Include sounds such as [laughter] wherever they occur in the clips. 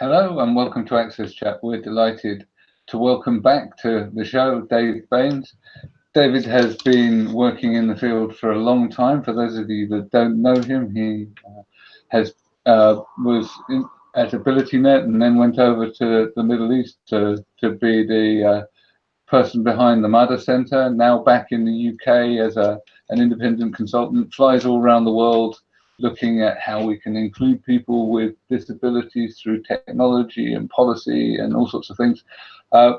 Hello and welcome to Access Chat. We're delighted to welcome back to the show David Banes. David has been working in the field for a long time. For those of you that don't know him, he uh, has uh, was in, at AbilityNet and then went over to the Middle East to, to be the uh, person behind the Mada Center. Now back in the UK as a, an independent consultant, flies all around the world looking at how we can include people with disabilities through technology and policy and all sorts of things. Uh,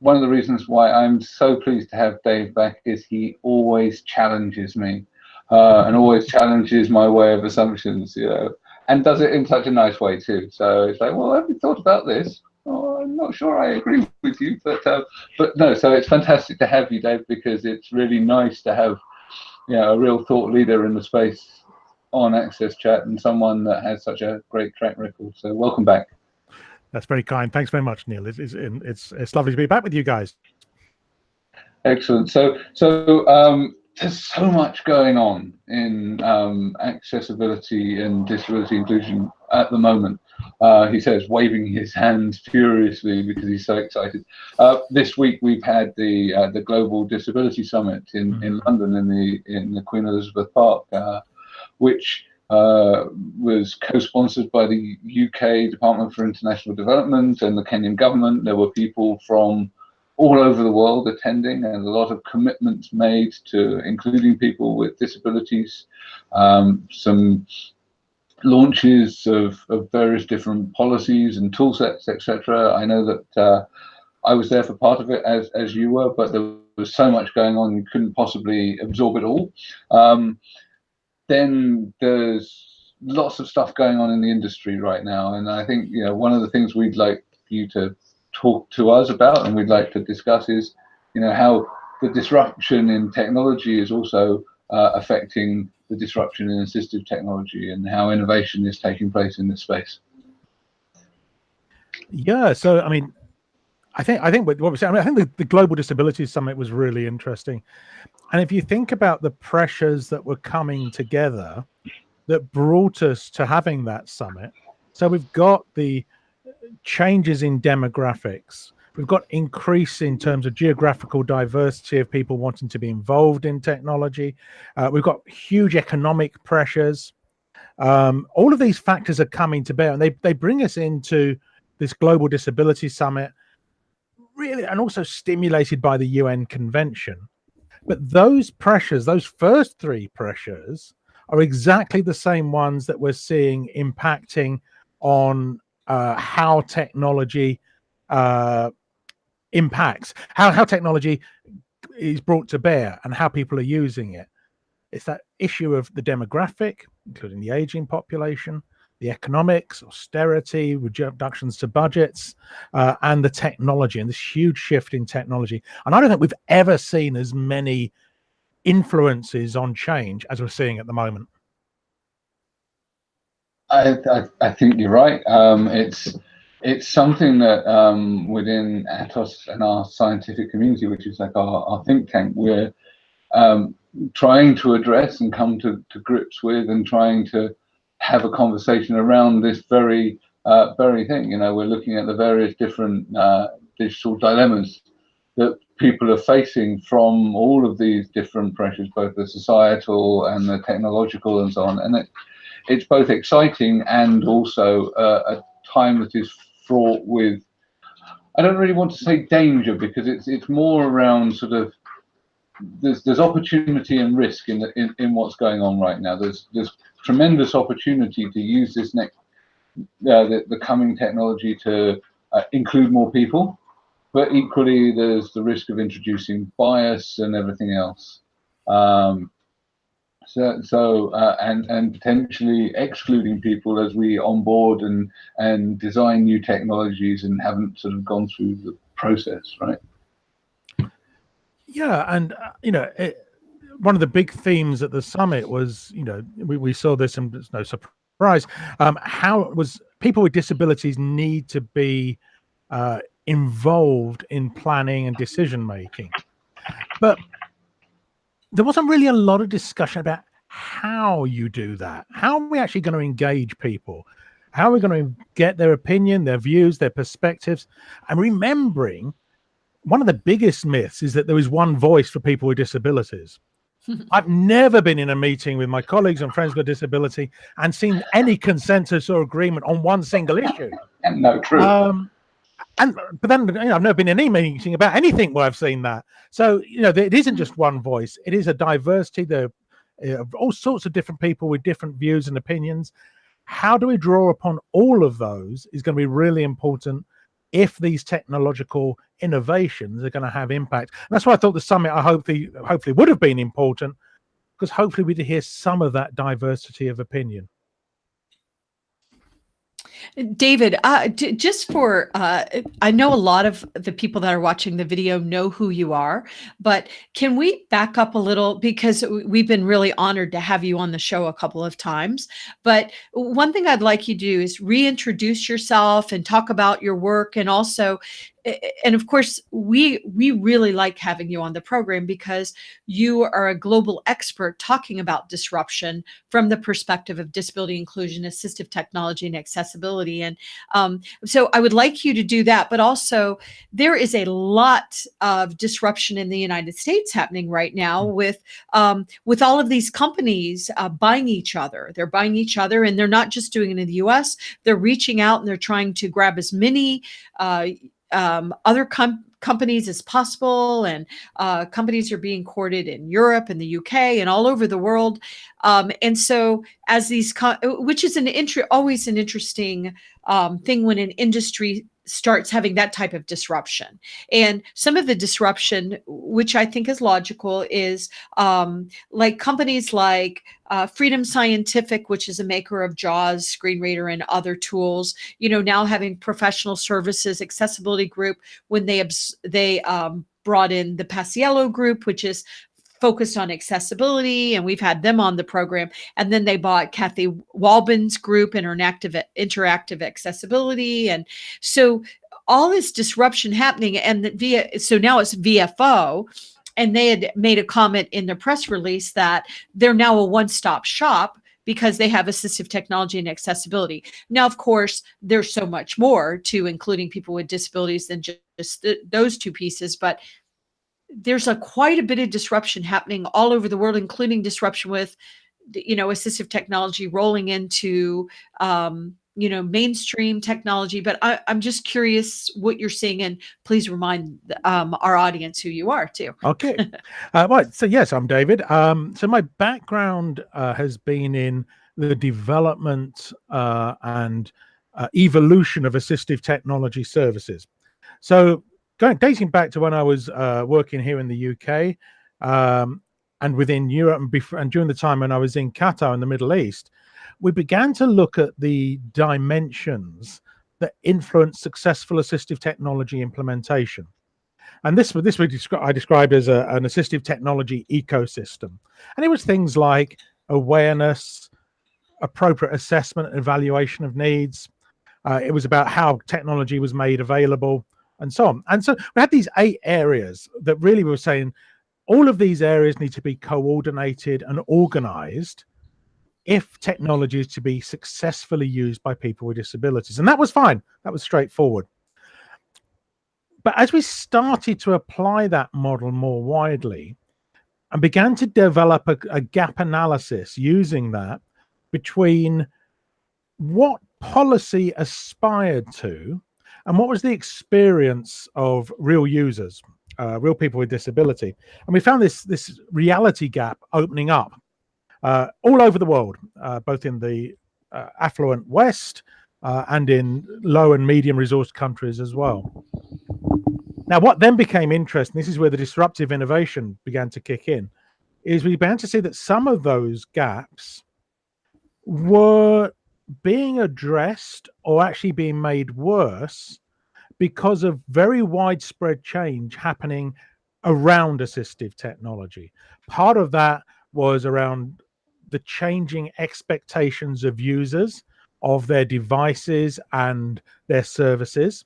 one of the reasons why I'm so pleased to have Dave back is he always challenges me uh, and always challenges my way of assumptions, you know, and does it in such a nice way too. So it's like, well, have you thought about this? Oh, I'm not sure I agree [laughs] with you, but uh, but no. So it's fantastic to have you, Dave, because it's really nice to have you know a real thought leader in the space on Access Chat and someone that has such a great track record. So welcome back. That's very kind. Thanks very much, Neil. It's it's it's, it's lovely to be back with you guys. Excellent. So so um, there's so much going on in um, accessibility and disability inclusion at the moment. Uh, he says, waving his hands furiously because he's so excited. Uh, this week we've had the uh, the Global Disability Summit in, mm -hmm. in London in the in the Queen Elizabeth Park. Which uh, was co-sponsored by the UK Department for International Development and the Kenyan government. There were people from all over the world attending and a lot of commitments made to including people with disabilities, um, some launches of, of, various different policies and tool sets, etc. I know that uh, I was there for part of it as, as you were, but there was so much going on you couldn't possibly absorb it all. Um, then there's lots of stuff going on in the industry right now. And I think, you know, one of the things we'd like you to talk to us about and we'd like to discuss is, you know, how the disruption in technology is also uh, affecting the disruption in assistive technology and how innovation is taking place in this space. Yeah, so I mean, I think I think what we're saying. I, mean, I think the, the Global Disabilities Summit was really interesting, and if you think about the pressures that were coming together that brought us to having that summit, so we've got the changes in demographics, we've got increase in terms of geographical diversity of people wanting to be involved in technology, uh, we've got huge economic pressures. Um, all of these factors are coming to bear, and they they bring us into this global disability summit, really, and also stimulated by the UN convention but those pressures, those first three pressures, are exactly the same ones that we're seeing impacting on uh, how technology uh, impacts, how, how technology is brought to bear and how people are using it. It's that issue of the demographic, including the aging population, the economics, austerity, reductions to budgets, uh, and the technology, and this huge shift in technology. And I don't think we've ever seen as many influences on change as we're seeing at the moment. I, I, I think you're right. Um, it's it's something that um, within Atos and our scientific community, which is like our, our think tank, we're um, trying to address and come to, to grips with and trying to have a conversation around this very uh, very thing. You know, we're looking at the various different uh, digital dilemmas that people are facing from all of these different pressures, both the societal and the technological and so on. And it, it's both exciting and also uh, a time that is fraught with. I don't really want to say danger because it's it's more around sort of there's there's opportunity and risk in the, in, in what's going on right now. There's there's tremendous opportunity to use this next uh, the, the coming technology to uh, include more people, but equally there's the risk of introducing bias and everything else. Um, so, so uh, and and potentially excluding people as we onboard and and design new technologies and haven't sort of gone through the process, right? Yeah, and uh, you know, it, one of the big themes at the summit was, you know, we, we saw this and it's no surprise. Um, how was people with disabilities need to be uh, involved in planning and decision making, but there wasn't really a lot of discussion about how you do that. How are we actually going to engage people? How are we going to get their opinion, their views, their perspectives? And remembering one of the biggest myths is that there is one voice for people with disabilities. [laughs] I've never been in a meeting with my colleagues and friends with disability and seen any consensus or agreement on one single issue. And no, true. Um, and but then you know, I've never been in any meeting about anything where I've seen that. So you know, it isn't just one voice; it is a diversity. There are all sorts of different people with different views and opinions. How do we draw upon all of those is going to be really important if these technological innovations are going to have impact. And that's why I thought the summit, I hopefully, hopefully would have been important because hopefully we'd hear some of that diversity of opinion. David, uh, just for, uh, I know a lot of the people that are watching the video know who you are, but can we back up a little because we've been really honored to have you on the show a couple of times. But one thing I'd like you to do is reintroduce yourself and talk about your work and also and of course we we really like having you on the program because you are a global expert talking about disruption from the perspective of disability inclusion assistive technology and accessibility. And um, so i would like you to do that but also there is a lot of disruption in the united states happening right now mm. with um, with all of these companies uh, buying each other. They're buying each other and they're not just doing it in the us they're reaching out and they're trying to grab as many uh, um, other com companies as possible and uh, companies are being courted in Europe and the UK and all over the world. Um, and so as these, which is an always an interesting um, thing when an industry starts having that type of disruption. And some of the disruption, which I think is logical, is um, like companies like uh, Freedom Scientific, which is a maker of JAWS, Screen Reader, and other tools, you know, now having professional services accessibility group when they they um, brought in the Paciello group, which is focused on accessibility and we've had them on the program. And then they bought kathy Wahlbin's group interactive interactive accessibility. And so all this disruption happening and via so now it's vfo and they had made a comment in their press release that they're now a one-stop shop because they have assistive technology and accessibility. Now, of course, there's so much more to including people with disabilities than just th those two pieces, but there's a quite a bit of disruption happening all over the world, including disruption with, you know, assistive technology rolling into, um, you know, mainstream technology. But I, am just curious what you're seeing, and please remind um, our audience who you are too. [laughs] Okay, uh, right. So yes, I'm David. Um, so my background uh, has been in the development uh, and uh, evolution of assistive technology services. So going dating back to when I was uh, working here in the UK um, and within Europe and, before, and during the time when I was in Qatar in the Middle East, we began to look at the dimensions that influence successful assistive technology implementation. And this, this we descri I described as a, an assistive technology ecosystem. And it was things like awareness, appropriate assessment and evaluation of needs. Uh, it was about how technology was made available and so on. And so we had these eight areas that really were saying all of these areas need to be coordinated and organized if technology is to be successfully used by people with disabilities. And that was fine. That was straightforward. But as we started to apply that model more widely and began to develop a, a gap analysis using that between what policy aspired to and what was the experience of real users, uh, real people with disability? And we found this this reality gap opening up uh, all over the world, uh, both in the uh, affluent West uh, and in low and medium resource countries as well. Now, what then became interesting, this is where the disruptive innovation began to kick in, is we began to see that some of those gaps were being addressed or actually being made worse because of very widespread change happening around assistive technology. Part of that was around the changing expectations of users of their devices and their services.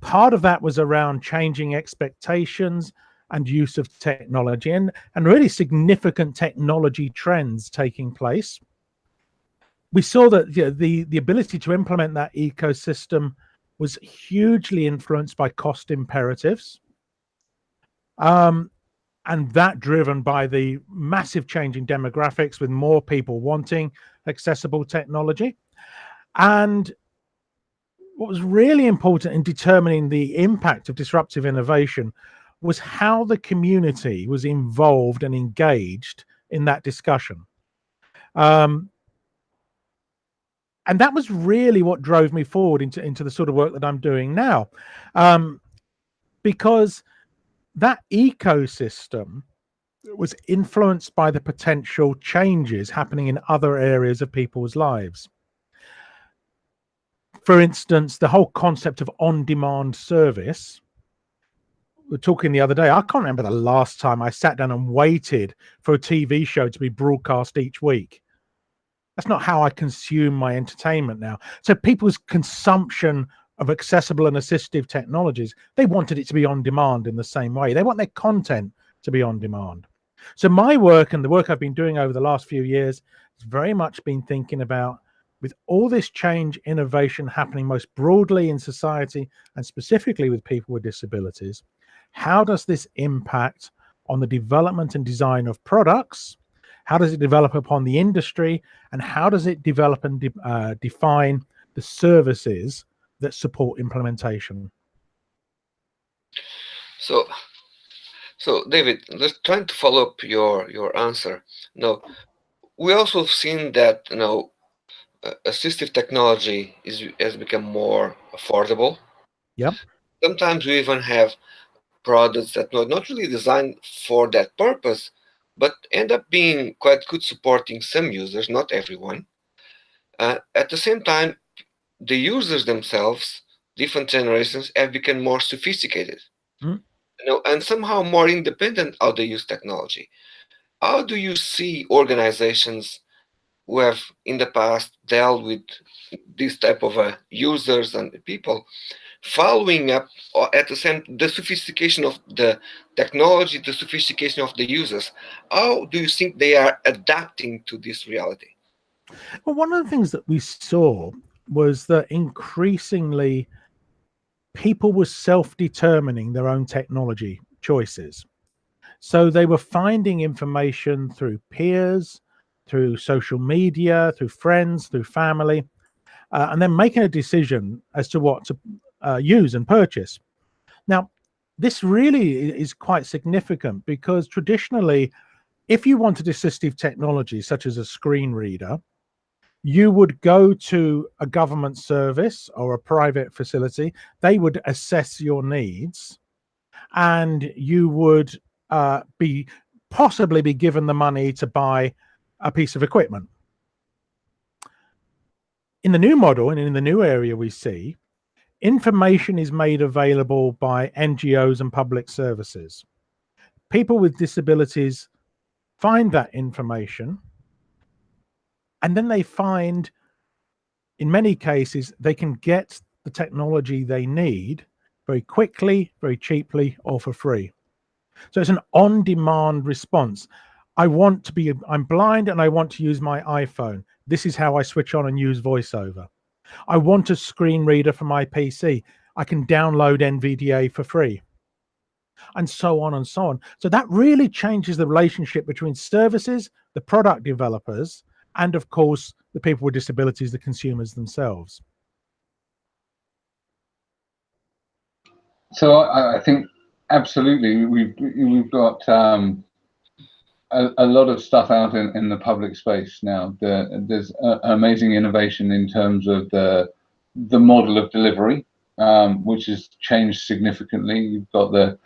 Part of that was around changing expectations and use of technology and, and really significant technology trends taking place. We saw that you know, the the ability to implement that ecosystem was hugely influenced by cost imperatives. Um, and that driven by the massive change in demographics with more people wanting accessible technology. And what was really important in determining the impact of disruptive innovation was how the community was involved and engaged in that discussion. Um, and that was really what drove me forward into, into the sort of work that I'm doing now. Um, because that ecosystem was influenced by the potential changes happening in other areas of people's lives. For instance, the whole concept of on-demand service. We are talking the other day. I can't remember the last time I sat down and waited for a TV show to be broadcast each week. That's not how I consume my entertainment now. So people's consumption of accessible and assistive technologies, they wanted it to be on demand in the same way. They want their content to be on demand. So my work and the work I've been doing over the last few years has very much been thinking about with all this change innovation happening most broadly in society and specifically with people with disabilities, how does this impact on the development and design of products? How does it develop upon the industry? And how does it develop and de uh, define the services that support implementation. So, so David, let's trying to follow up your your answer. No, we also have seen that you know assistive technology is has become more affordable. Yep. Sometimes we even have products that are not really designed for that purpose, but end up being quite good supporting some users, not everyone. Uh, at the same time, the users themselves, different generations, have become more sophisticated, mm. you know, and somehow more independent how they use technology. How do you see organizations who have in the past dealt with this type of uh, users and people following up at the same the sophistication of the technology the sophistication of the users how do you think they are adapting to this reality well one of the things that we saw was that increasingly people were self-determining their own technology choices. So they were finding information through peers, through social media, through friends, through family, uh, and then making a decision as to what to uh, use and purchase. Now, this really is quite significant because traditionally, if you wanted assistive technology such as a screen reader, you would go to a government service or a private facility. They would assess your needs and you would uh, be possibly be given the money to buy a piece of equipment. In the new model and in the new area we see, information is made available by NGOs and public services. People with disabilities find that information and then they find in many cases they can get the technology they need very quickly very cheaply or for free. So it's an on-demand response. I want to be i'm blind and i want to use my iphone. This is how i switch on and use voiceover i want a screen reader for my pc i can download nvda for free. And so on and so on. So that really changes the relationship between services the product developers and of course the people with disabilities, the consumers themselves. So I, I think absolutely we've we've got um, a, a, lot of stuff out in, in the public space now. The, there's a, amazing innovation in terms of the the model of delivery, um, which has changed significantly. You've got the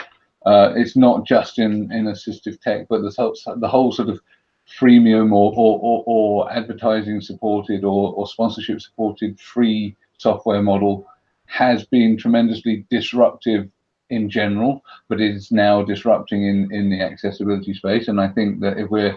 uh, it's not just in in assistive tech, but the the whole sort of freemium or, or, or, or advertising supported or, or sponsorship supported free software model has been tremendously disruptive in general, but is now disrupting in, in the accessibility space. And I think that if we're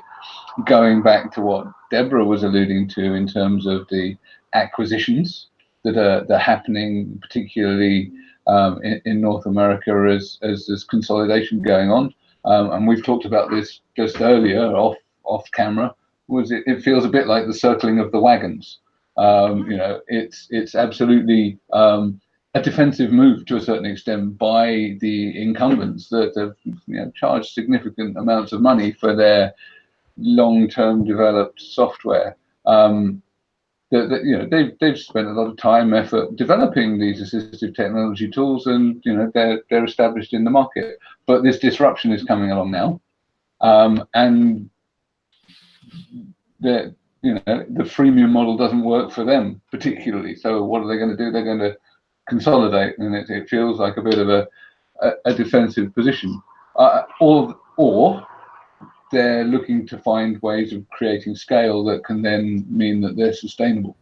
going back to what Deborah was alluding to in terms of the acquisitions that are, that are happening, particularly um, in, in, North America as, as there's consolidation going on. Um, and we've talked about this just earlier off off camera was it, it feels a bit like the circling of the wagons. Um, you know, it's it's absolutely um, a defensive move to a certain extent by the incumbents that have you know, charged significant amounts of money for their long-term developed software. Um, that, that, you know they've they've spent a lot of time effort developing these assistive technology tools and you know they're they're established in the market. But this disruption is coming along now. Um, and the you know the freemium model doesn't work for them particularly. So what are they going to do? They're going to consolidate and it, it feels like a bit of a a, a defensive position uh, or or they're looking to find ways of creating scale that can then mean that they're sustainable.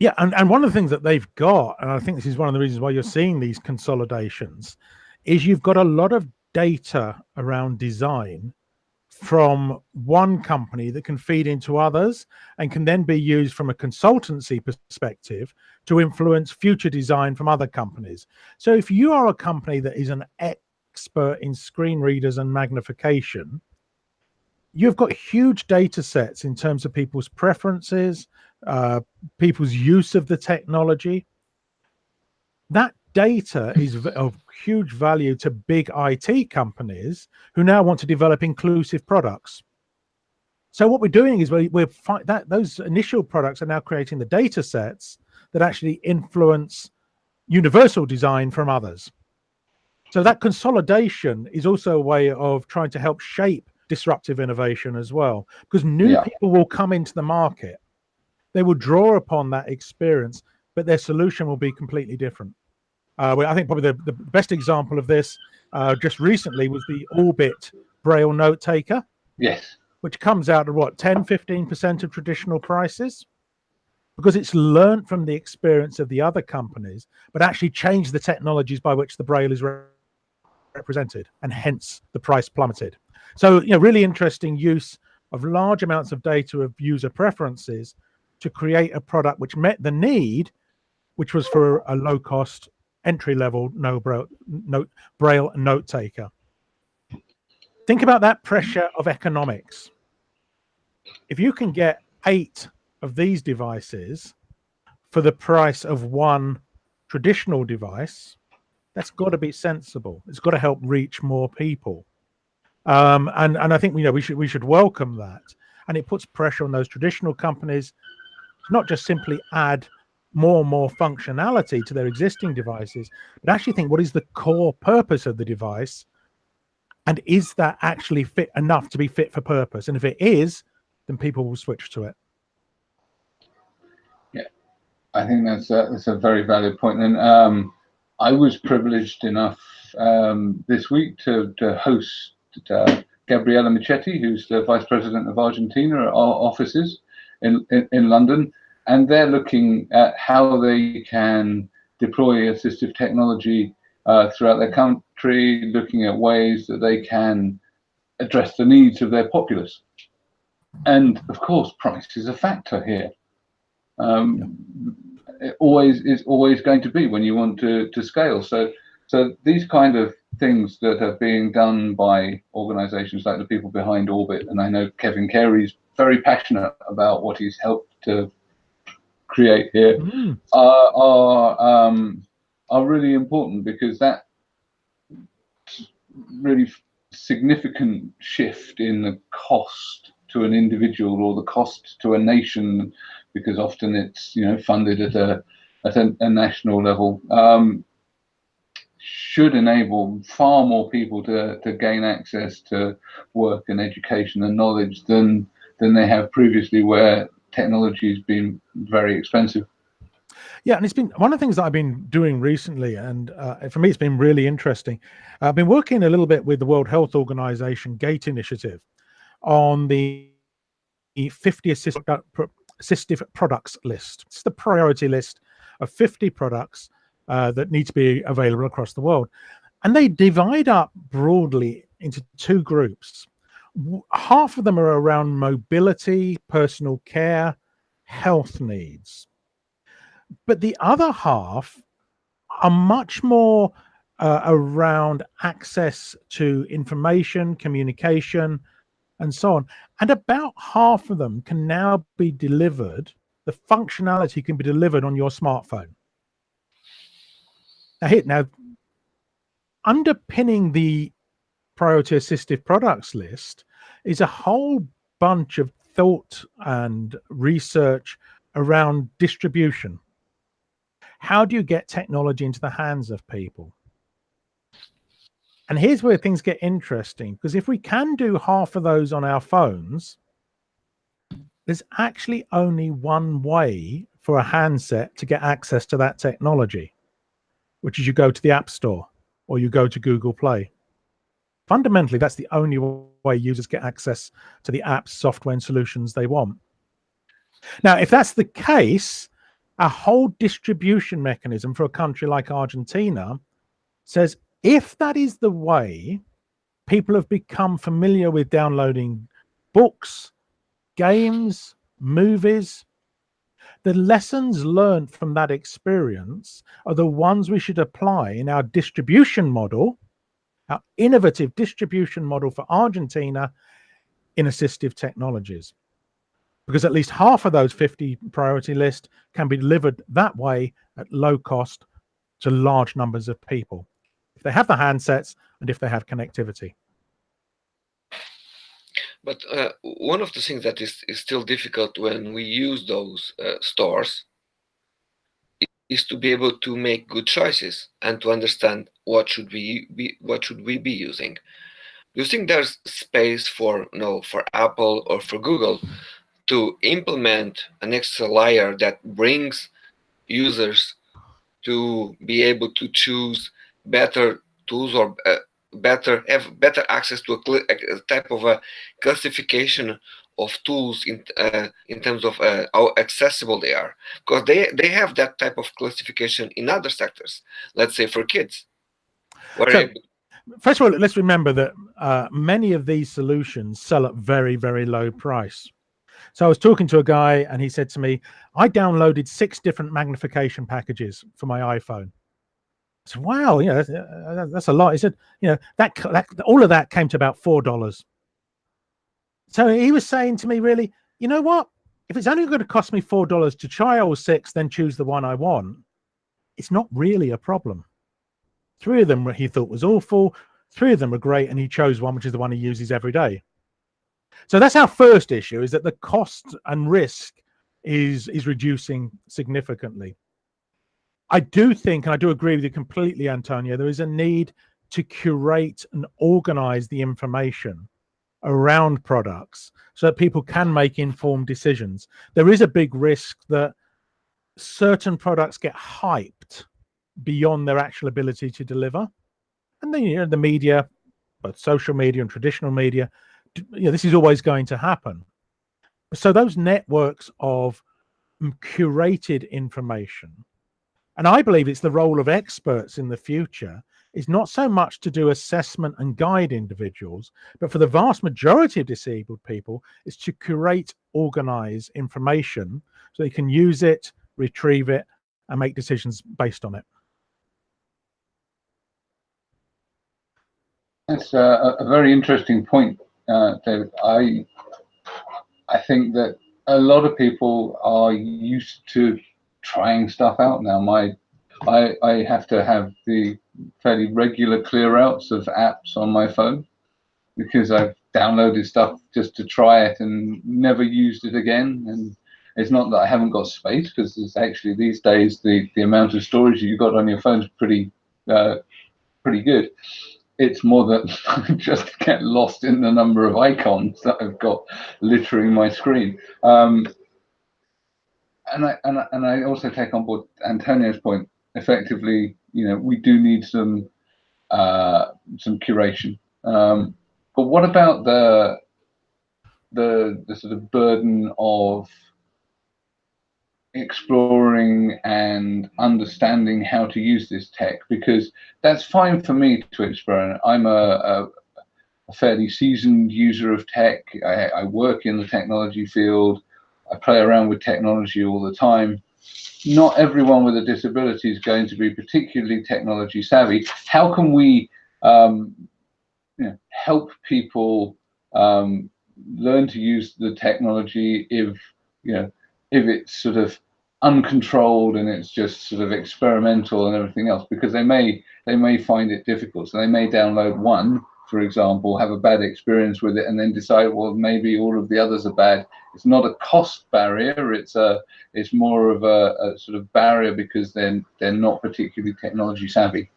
Yeah, and, and one of the things that they've got, and I think this is one of the reasons why you're seeing these consolidations, is you've got a lot of data around design from one company that can feed into others and can then be used from a consultancy perspective to influence future design from other companies. So if you are a company that is an expert in screen readers and magnification, you've got huge data sets in terms of people's preferences, uh, people's use of the technology. That data is of huge value to big IT companies who now want to develop inclusive products. So what we're doing is we're, we're that those initial products are now creating the data sets that actually influence universal design from others. So that consolidation is also a way of trying to help shape disruptive innovation as well because new yeah. people will come into the market they will draw upon that experience but their solution will be completely different uh, i think probably the, the best example of this uh, just recently was the orbit braille note taker yes. which comes out at what 10 15% of traditional prices? Because it's learned from the experience of the other companies but actually changed the technologies by which the braille is re represented and hence the price plummeted. So, you know, really interesting use of large amounts of data of user preferences to create a product which met the need, which was for a low cost entry level no braille note braille note taker. Think about that pressure of economics. If you can get eight of these devices for the price of one traditional device, that's got to be sensible. It's got to help reach more people. Um, and and I think you know we should we should welcome that, and it puts pressure on those traditional companies, to not just simply add more and more functionality to their existing devices, but actually think what is the core purpose of the device, and is that actually fit enough to be fit for purpose? And if it is, then people will switch to it. Yeah, I think that's a, that's a very valid point. And um, I was privileged enough um, this week to, to host uh, Gabriela Michetti, who's the Vice President of Argentina at our offices in, in, in London. And they're looking at how they can deploy assistive technology uh, throughout their country, looking at ways that they can address the needs of their populace. And of course, price is a factor here. Um. It always is always going to be when you want to, to scale. So, so these kind of things that are being done by organizations like the people behind Orbit. And I know Kevin Carey's very passionate about what he's helped to create here mm. are, are, um, are really important because that really significant shift in the cost to an individual or the cost to a nation because often it's you know funded at a at a, a national level um, should enable far more people to, to gain access to work and education and knowledge than than they have previously where technology has been very expensive. Yeah, and it's been one of the things that I've been doing recently, and uh, for me, it's been really interesting. I've been working a little bit with the World Health Organization GATE initiative on the 50 assistive products list. It's the priority list of 50 products uh, that need to be available across the world. And they divide up broadly into two groups. Half of them are around mobility, personal care, health needs. But the other half are much more uh, around access to information, communication, and so on. And about half of them can now be delivered, the functionality can be delivered on your smartphone. Now, hit now, underpinning the priority assistive products list is a whole bunch of thought and research around distribution. How do you get technology into the hands of people? And here's where things get interesting because if we can do half of those on our phones, there's actually only one way for a handset to get access to that technology, which is you go to the App Store or you go to Google Play. Fundamentally, that's the only way users get access to the apps, software, and solutions they want. Now, if that's the case, a whole distribution mechanism for a country like Argentina says if that is the way people have become familiar with downloading books, games, movies, the lessons learned from that experience are the ones we should apply in our distribution model, our innovative distribution model for Argentina in assistive technologies. Because at least half of those 50 priority list can be delivered that way at low cost to large numbers of people if they have the handsets and if they have connectivity. But uh, one of the things that is, is still difficult when we use those uh, stores is to be able to make good choices and to understand what should we be what should we be using. Do you think there's space for you know for Apple or for Google to implement an extra layer that brings users to be able to choose better tools or uh, better have better access to a, a, type of a classification of tools in uh, in terms of uh, how accessible they are. Because they they have that type of classification in other sectors. Let's say for kids. So, first of all let's remember that uh, many of these solutions sell at very very low price. So i was talking to a guy and he said to me i downloaded six different magnification packages for my iphone. Said, wow, you know, that's, uh, that's, a lot. He said, you know, that, that all of that came to about four dollars. So he was saying to me, really, you know what? If it's only going to cost me four dollars to try all six, then choose the one I want. It's not really a problem. Three of them he thought was awful. Three of them were great, and he chose one, which is the one he uses every day. So that's our first issue: is that the cost and risk is is reducing significantly. I do think, and I do agree with you completely, Antonio, there is a need to curate and organize the information around products so that people can make informed decisions. There is a big risk that certain products get hyped beyond their actual ability to deliver. And then, you know, the media, both social media and traditional media, you know, this is always going to happen. So those networks of curated information and I believe it's the role of experts in the future is not so much to do assessment and guide individuals, but for the vast majority of disabled people, is to curate, organize information so they can use it, retrieve it, and make decisions based on it. That's a, a very interesting point, uh, David. I I think that a lot of people are used to trying stuff out now. My I, I have to have the fairly regular clear outs of apps on my phone because I've downloaded stuff just to try it and never used it again. And it's not that I haven't got space because it's actually these days the, the amount of storage you've got on your phone is pretty uh, pretty good. It's more that [laughs] I just get lost in the number of icons that I've got littering my screen. Um, and I, and I, and I also take on board Antonio's point. Effectively, you know, we do need some uh, some curation. Um, but what about the the the sort of burden of exploring and understanding how to use this tech? Because that's fine for me to experiment. I'm a, a, a fairly seasoned user of tech. I, I work in the technology field. I play around with technology all the time. Not everyone with a disability is going to be particularly technology savvy. How can we um, you know, help people um, learn to use the technology if you know if it's sort of uncontrolled and it's just sort of experimental and everything else because they may they may find it difficult so they may download one for example have a bad experience with it and then decide well maybe all of the others are bad it's not a cost barrier it's a it's more of a, a sort of barrier because then they're, they're not particularly technology savvy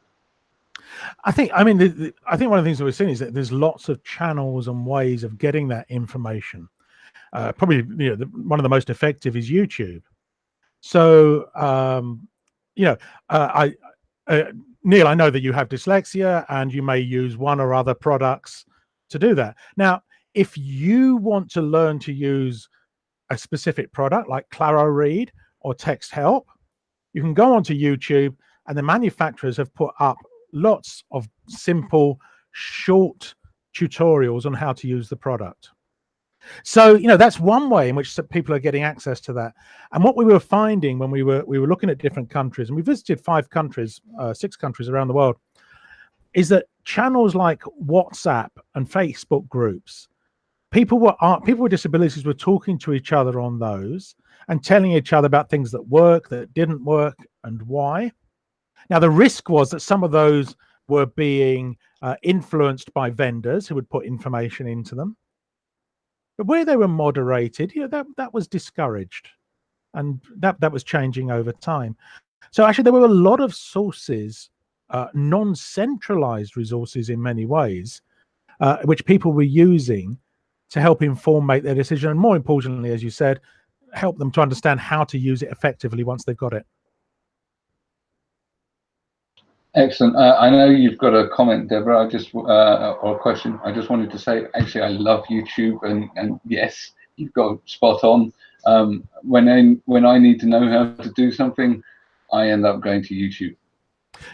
I think, I mean, the, the, I think one of the things that we're seeing is that there's lots of channels and ways of getting that information. Uh, probably, you know, the, one of the most effective is YouTube. So, um, you know, uh, I, uh, Neil, I know that you have dyslexia and you may use one or other products to do that. Now, if you want to learn to use a specific product like Claro Read or Text Help, you can go onto YouTube and the manufacturers have put up lots of simple, short tutorials on how to use the product. So, you know, that's one way in which people are getting access to that. And what we were finding when we were we were looking at different countries, and we visited five countries, uh, six countries around the world, is that channels like WhatsApp and Facebook groups, people were uh, people with disabilities were talking to each other on those and telling each other about things that work, that didn't work, and why. Now, the risk was that some of those were being uh, influenced by vendors who would put information into them. But where they were moderated, you know, that, that was discouraged. And that, that was changing over time. So actually, there were a lot of sources, uh, non-centralized resources in many ways, uh, which people were using to help inform make their decision. And more importantly, as you said, help them to understand how to use it effectively once they've got it. Excellent. Uh, I know you've got a comment, Deborah. I just uh, or a question. I just wanted to say, actually, I love YouTube, and and yes, you've got spot on. Um, when I when I need to know how to do something, I end up going to YouTube.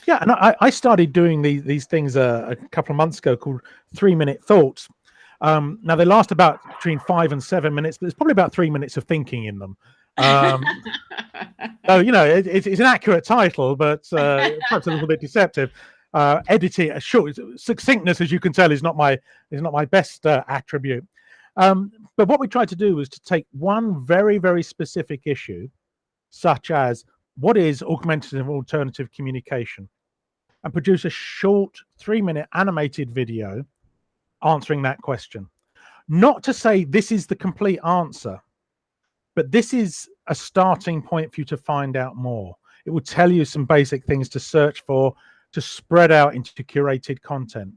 Yeah, and I, I started doing these these things uh, a couple of months ago called three minute thoughts. Um, now they last about between five and seven minutes, but there's probably about three minutes of thinking in them. Um, so you know, it, it's an accurate title, but uh, [laughs] perhaps a little bit deceptive. Uh, editing, uh, short, succinctness, as you can tell, is not my is not my best uh, attribute. Um, but what we tried to do was to take one very very specific issue, such as what is augmentative alternative communication, and produce a short three minute animated video answering that question. Not to say this is the complete answer, but this is a starting point for you to find out more. It will tell you some basic things to search for, to spread out into curated content.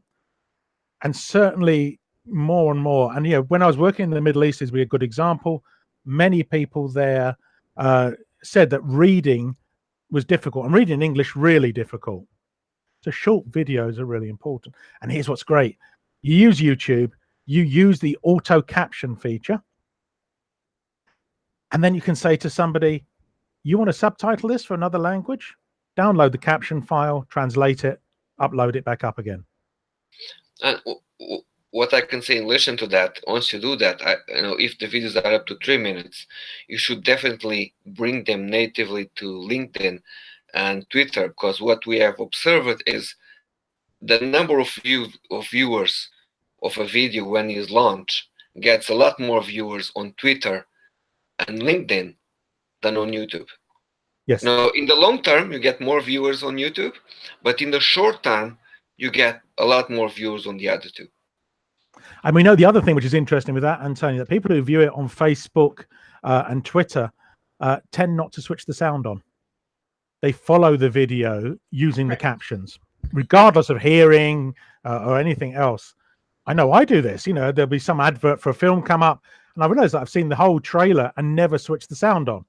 And certainly more and more. And you know, when I was working in the Middle East is a good example. Many people there uh, said that reading was difficult and reading in English really difficult. So short videos are really important. And here's what's great. You use YouTube, you use the auto caption feature and then you can say to somebody, you want to subtitle this for another language? Download the caption file, translate it, upload it back up again. And what I can say in relation to that, once you do that, I, you know, if the videos are up to three minutes, you should definitely bring them natively to LinkedIn and Twitter, because what we have observed is the number of view of viewers of a video when it is launched gets a lot more viewers on Twitter and LinkedIn than on YouTube. Yes. Now, in the long term, you get more viewers on YouTube, but in the short term, you get a lot more viewers on the other two. And we know the other thing which is interesting with that, Antonio, that people who view it on Facebook uh, and Twitter uh, tend not to switch the sound on. They follow the video using right. the captions, regardless of hearing uh, or anything else. I know I do this. You know, there'll be some advert for a film come up, and I realized that I've seen the whole trailer and never switched the sound on.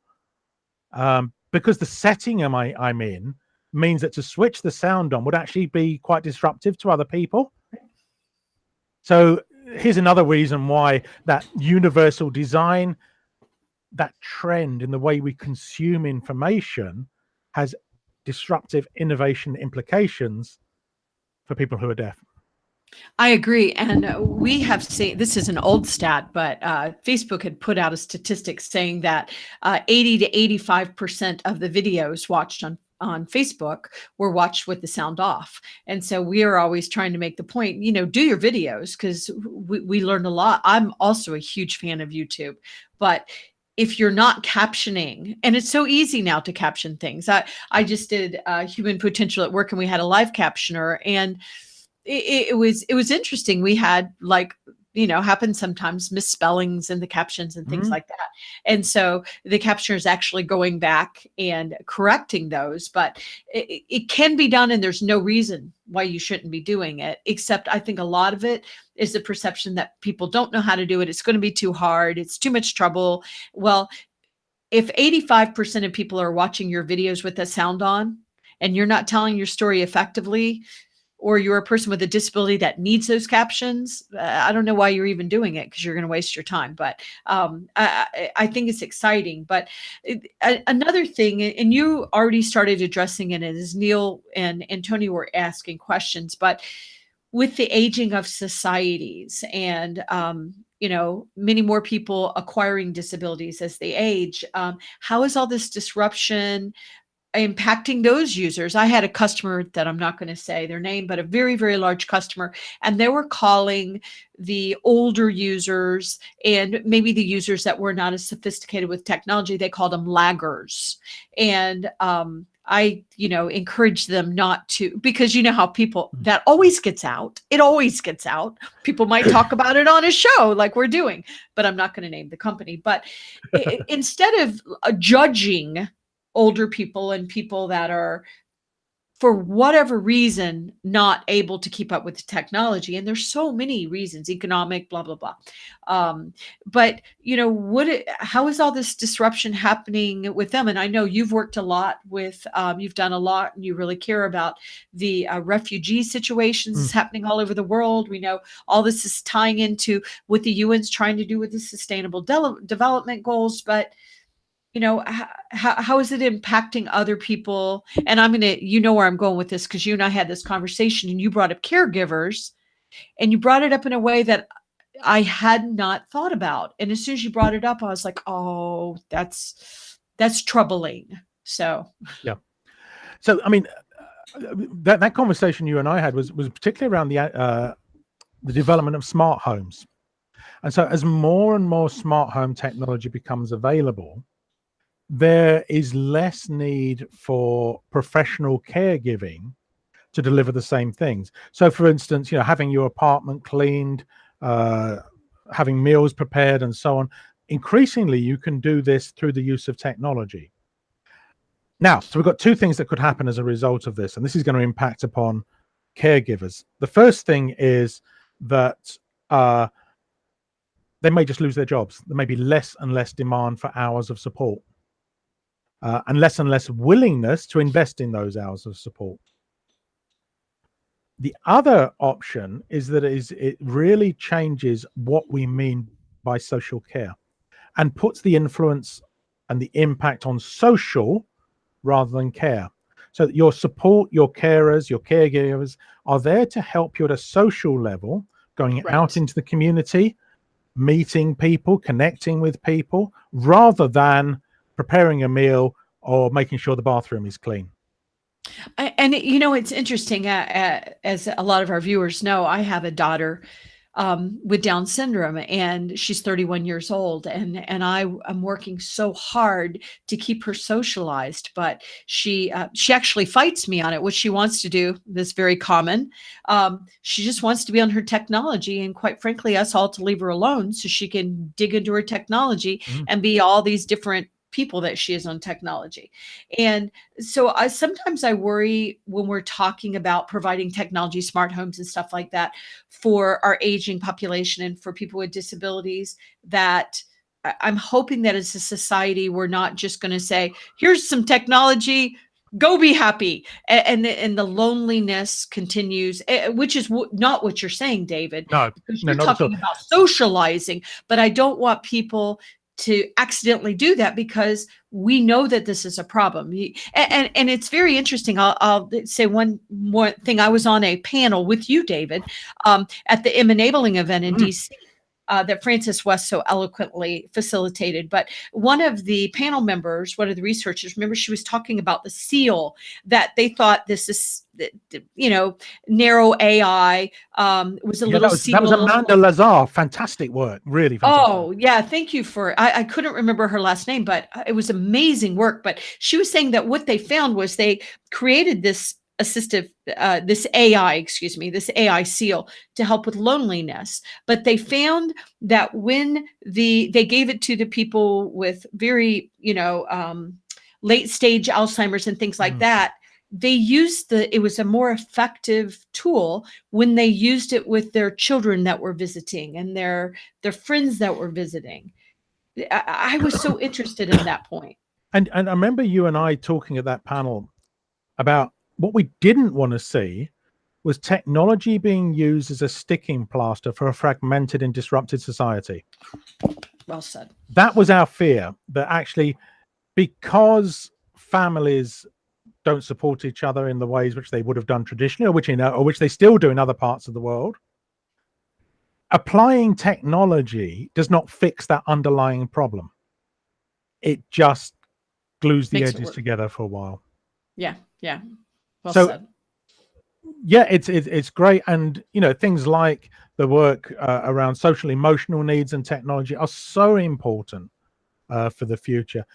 Um, because the setting am I, I'm in means that to switch the sound on would actually be quite disruptive to other people. So here's another reason why that universal design, that trend in the way we consume information has disruptive innovation implications for people who are deaf. I agree. And we have seen this is an old stat, but uh, Facebook had put out a statistic saying that uh, 80 to 85% of the videos watched on on Facebook were watched with the sound off. And so we are always trying to make the point, you know, do your videos because we, we learned a lot. I'm also a huge fan of YouTube, but if you're not captioning and it's so easy now to caption things i i just did uh, human potential at work and we had a live captioner and it, it was it was interesting. We had like you know happen sometimes misspellings in the captions and things Mhm. like that. And so the captioner is actually going back and correcting those but it, it can be done and there's no reason why you shouldn't be doing it except i think a lot of it is the perception that people don't know how to do it. It's going to be too hard. It's too much trouble. Well if 85% of people are watching your videos with the sound on and you're not telling your story effectively or you're a person with a disability that needs those captions, uh, I don't know why you're even doing it because you're going to waste your time. But um, I, I think it's exciting. But it, a- another thing, and you already started addressing it as Neil and Antonio were asking questions, but with the aging of societies and um, you know many more people acquiring disabilities as they age um, how is all this disruption impacting those users. I had a customer that I'm not going to say their name, but a very, very large customer, and they were calling the older users and maybe the users that were not as sophisticated with technology. They called them laggers. And um, I, you know, encourage them not to because you know how people that always gets out. It always gets out. People might talk [laughs] about it on a show like we're doing, but I'm not going to name the company. But instead of uh, judging older people and people that are for whatever reason not able to keep up with the technology. And there's so many reasons economic blah blah blah. Um, but you know what it, how is all this disruption happening with them? And i know you've worked a lot with um, you've done a lot and you really care about the uh, refugee situations that's happening all over the world. We know all this is tying into what the un's trying to do with the sustainable de- development goals but you know how, how is it impacting other people? And i'm gonna you know where i'm going with this because you and i had this conversation and you brought up caregivers and you brought it up in a way that i had not thought about and as soon as you brought it up i was like oh that's that's troubling. So. Yeah. So, I mean, that that conversation you and I had was was particularly around the uh, the development of smart homes, and so as more and more smart home technology becomes available, there is less need for professional caregiving to deliver the same things. So, for instance, you know, having your apartment cleaned, uh, having meals prepared, and so on. Increasingly, you can do this through the use of technology. Now, so we've got two things that could happen as a result of this, and this is going to impact upon caregivers. The first thing is that uh, they may just lose their jobs. There may be less and less demand for hours of support, uh, and less and less willingness to invest in those hours of support. The other option is that it, is, it really changes what we mean by social care and puts the influence and the impact on social rather than care. So that your support, your carers, your caregivers are there to help you at a social level, going Right. out into the community, meeting people, connecting with people, rather than preparing a meal or making sure the bathroom is clean. And you know it's interesting uh, uh, as a lot of our viewers know i have a daughter um, with down syndrome and she's 31 years old and and i am working so hard to keep her socialized but she uh, she actually fights me on it what she wants to do this very common um, she just wants to be on her technology and quite frankly us all to leave her alone so she can dig into her technology Mhm. and be all these different people that she is on technology and so I sometimes I worry when we're talking about providing technology, smart homes and stuff like that for our aging population and for people with disabilities that I'm hoping that as a society we're not just going to say here's some technology go be happy A- and the, and the loneliness continues eh, which is not what you're saying David No, because you're all. talking about socializing but I don't want people to accidentally do that because we know that this is a problem. Y- a- and and, it's very interesting. I'll, I'll say one more thing. I was on a panel with you david um, at the M-Enabling event in Mm. dc uh, that Frances West so eloquently facilitated. But one of the panel members, one of the researchers, remember she was talking about the seal that they thought this is, you know, narrow AI um, was a Yeah, little that, was, seal. that was Amanda Lazar. Fantastic work. Really fantastic. Oh, yeah. Thank you for I, I couldn't remember her last name, but uh, it was amazing work. But she was saying that what they found was they created this assistive uh, this AI, excuse me, this AI seal to help with loneliness. But they found that when the they gave it to the people with very, you know, um, late stage Alzheimer's and things like Mm. that, they used the it was a more effective tool when they used it with their children that were visiting and their their friends that were visiting. I, I was so [coughs] interested in that point. And and I remember you and I talking at that panel about what we didn't want to see was technology being used as a sticking plaster for a fragmented and disrupted society. Well said. That was our fear that actually because families don't support each other in the ways which they would have done traditionally or which you know or which they still do in other parts of the world applying technology does not fix that underlying problem it just glues the Makes edges together for a while Yeah, yeah. Well So- said. yeah it's it's, it's great and you know things like the work uh, around social emotional needs and technology are so important uh, for the future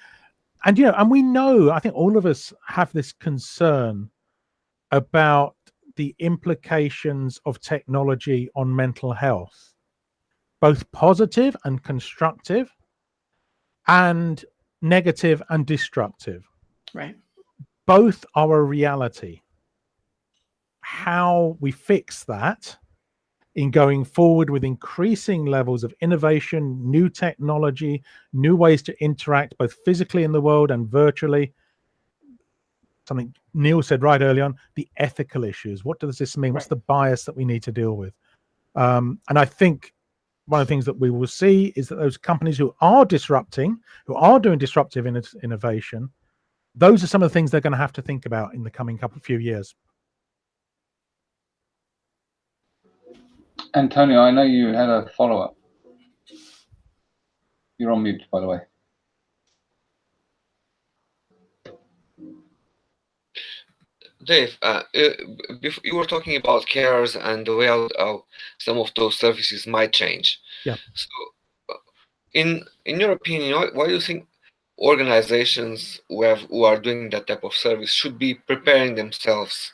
and you know and we know i think all of us have this concern about the implications of technology on mental health both positive and constructive and negative and destructive Right. Both are a reality. How we fix that in going forward with increasing levels of innovation, new technology, new ways to interact both physically in the world and virtually. Something Neil said right early on the ethical issues. What does this mean? What's the bias that we need to deal with? Um, and I think one of the things that we will see is that those companies who are disrupting, who are doing disruptive inno- innovation, those are some of the things they're going to have to think about in the coming couple of few years. Antonio, I know you had a follow up. You're on mute, by the way. Dave, uh, uh, you were talking about carers and the way how, how some of those services might change. Yeah. So, uh, in in your opinion, why, why do you think organizations who have who are doing that type of service should be preparing themselves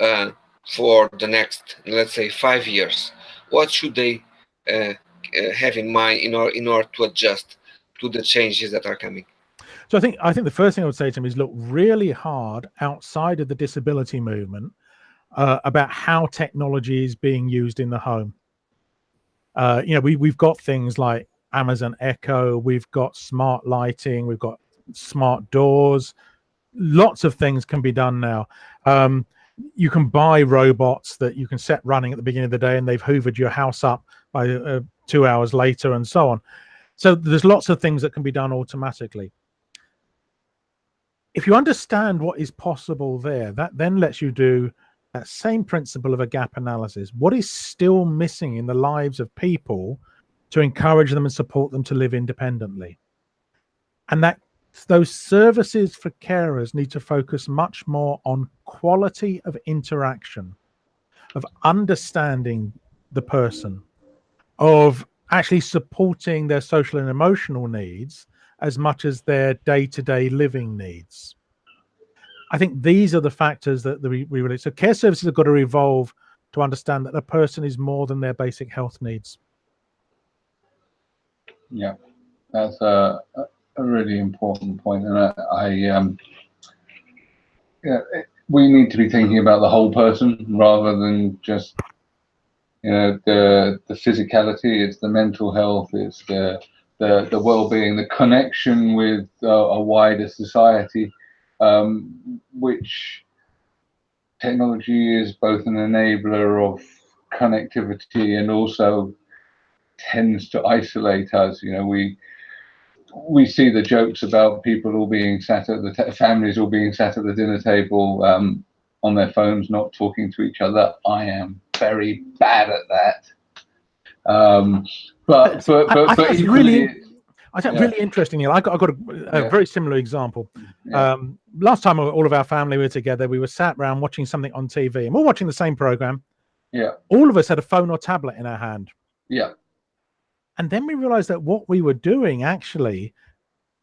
uh, for the next, let's say, five years? What should they uh, uh, have in mind in order in order to adjust to the changes that are coming? So I think I think the first thing I would say to them is look really hard outside of the disability movement uh, about how technology is being used in the home. Uh, you know, we we've got things like Amazon Echo, we've got smart lighting, we've got smart doors. Lots of things can be done now. Um, you can buy robots that you can set running at the beginning of the day, and they've hoovered your house up by uh, two hours later, and so on. So there's lots of things that can be done automatically if you understand what is possible there, that then lets you do that same principle of a gap analysis. What is still missing in the lives of people to encourage them and support them to live independently? And that those services for carers need to focus much more on quality of interaction, of understanding the person, of actually supporting their social and emotional needs as much as their day-to-day living needs. I think these are the factors that we, really so care services have got to evolve to understand that a person is more than their basic health needs. Yeah, that's a, a- really important point, and I, I um, yeah, we need to be thinking about the whole person rather than just you know the the physicality. It's the mental health. It's the the, the well-being, the connection with a wider society, um, which technology is both an enabler of connectivity and also tends to isolate us. You know, we we see the jokes about people all being sat at the t- families all being sat at the dinner table um, on their phones, not talking to each other. I am very bad at that. Um, but but I- but, I but think it's equally, really- I think Yeah. really interesting. Neil. I got, I got a, a Yeah. very similar example. Yeah. Um, last time all of our family were together, we were sat around watching something on TV, and we're watching the same program. Yeah. All of us had a phone or tablet in our hand, yeah, and then we realized that what we were doing actually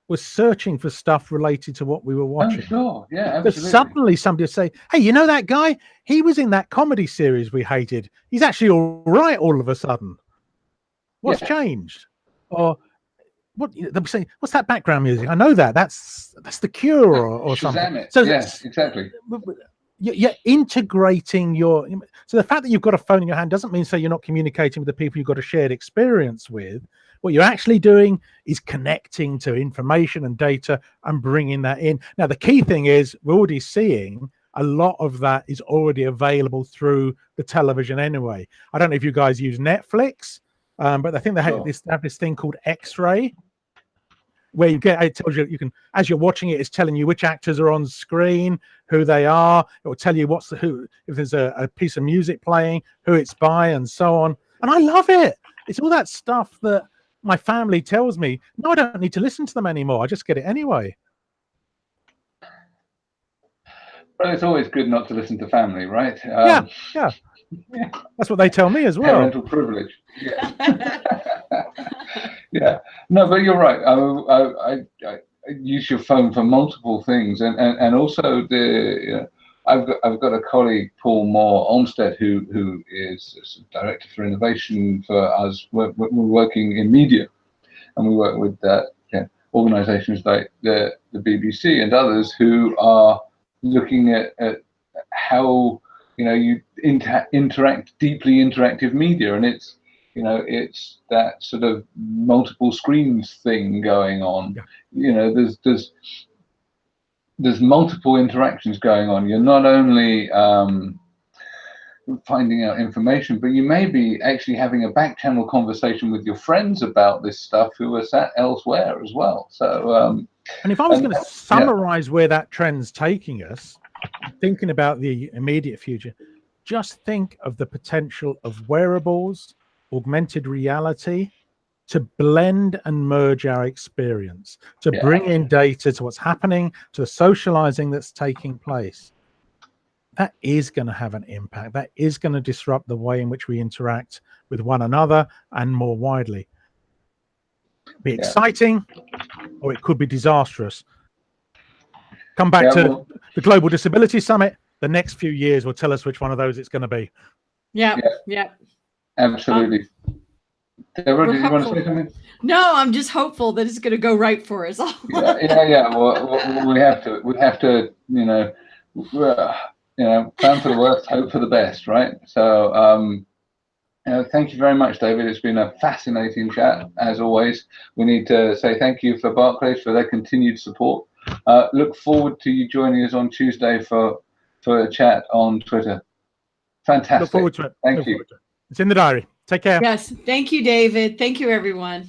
was searching for stuff related to what we were watching. oh, watching. sure, yeah, absolutely. But suddenly somebody would say, Hey, you know that guy? He was in that comedy series we hated. He's actually all right all of a sudden. What's Yeah. changed? Or what they'll be saying, what's that background music? I know that. That's that's the cure or, or something. It. So yes, exactly. W- w- you- You're integrating your so the fact that you've got a phone in your hand doesn't mean say you're not communicating with the people you've got a shared experience with. What you're actually doing is connecting to information and data and bringing that in. Now, the key thing is we're already seeing a lot of that is already available through the television anyway. I don't know if you guys use Netflix, um, but I think they have Sure. this, they have this thing called X-ray, where you get it tells you you can as you're watching it, it's telling you which actors are on screen, who they are. It will tell you what's the who if there's a, a piece of music playing, who it's by, and so on. And I love it. It's all that stuff that my family tells me. No, I don't need to listen to them anymore. I just get it anyway. Well, it's always good not to listen to family, right? Um, Yeah, [laughs] That's what they tell me as well. Parental privilege. Yeah. [laughs] [laughs] yeah. No, but you're right. I, I, I, I use your phone for multiple things, and and, and also the. You know, I've got I've got a colleague, Paul Moore Olmsted, who who is director for innovation for us. We're, we're working in media, and we work with uh, yeah, organisations like the the BBC and others who are looking at, at how you know you inter- interact deeply interactive media and it's you know it's that sort of multiple screens thing going on. Yeah. you know there's there's there's multiple interactions going on. You're not only um, finding out information but you may be actually having a back channel conversation with your friends about this stuff who are sat elsewhere as well. So um, And if I was going to summarize where that trend's taking us, thinking about the immediate future, just think of the potential of wearables, augmented reality to blend and merge our experience, to Yeah. bring in data to what's happening, to the socializing that's taking place. That is going to have an impact. That is going to disrupt the way in which we interact with one another and more widely. Be Yeah. exciting, or it could be disastrous. Come back yeah, to well, the Global Disability Summit. The next few years will tell us which one of those it's going to be. yeah, Yeah. Yeah. absolutely Debra, we're did you want to say something No, I'm just hopeful that it's going to go right for us all. yeah, yeah, yeah. Well, well, we have to, we have to, you know, uh, you know, plan for the worst, hope for the best, right? So, um, you know, thank you very much, David. It's been a fascinating chat, as always. We need to say thank you for Barclays for their continued support. Uh, look forward to you joining us on Tuesday for for a chat on Twitter. Fantastic. Look forward to it. Thank Look you. It's in the diary. Take care. yes. Thank you, David. Thank you, everyone.